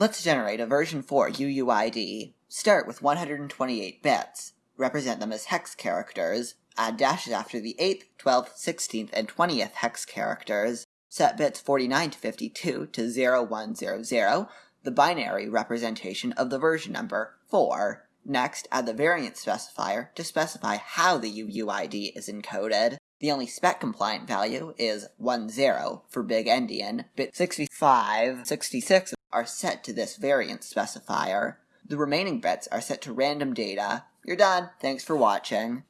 Let's generate a version 4 UUID. Start with 128 bits. Represent them as hex characters. Add dashes after the 8th, 12th, 16th, and 20th hex characters. Set bits 49 to 52 to 0100, the binary representation of the version number 4. Next, add the variant specifier to specify how the UUID is encoded. The only spec compliant value is 10 for big endian. Bit 65, 66 are set to this variant specifier. The remaining bits are set to random data. You're done. Thanks for watching.